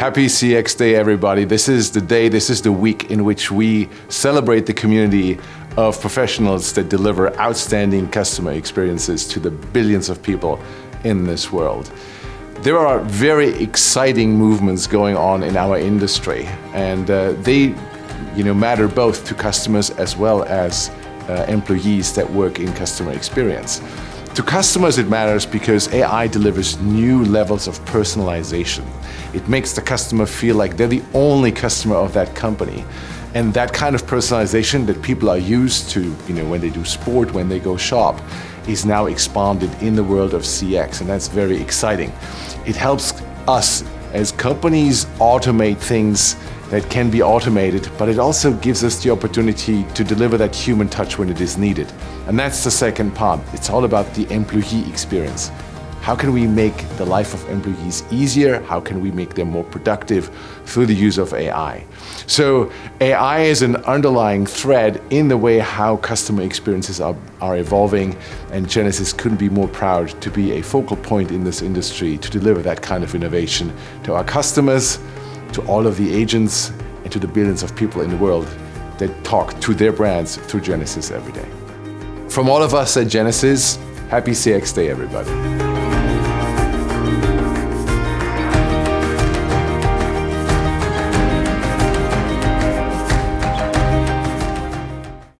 Happy CX Day, everybody. This is the day, this is the week in which we celebrate the community of professionals that deliver outstanding customer experiences to the billions of people in this world. There are very exciting movements going on in our industry and uh, they you know, matter both to customers as well as uh, employees that work in customer experience. To customers it matters because AI delivers new levels of personalization. It makes the customer feel like they're the only customer of that company. And that kind of personalization that people are used to, you know, when they do sport, when they go shop, is now expanded in the world of CX, and that's very exciting. It helps us as companies automate things that can be automated, but it also gives us the opportunity to deliver that human touch when it is needed. And that's the second part. It's all about the employee experience. How can we make the life of employees easier? How can we make them more productive through the use of AI? So AI is an underlying thread in the way how customer experiences are, are evolving and Genesys couldn't be more proud to be a focal point in this industry to deliver that kind of innovation to our customers, to all of the agents and to the billions of people in the world that talk to their brands through Genesys every day. From all of us at Genesys, happy CX Day everybody.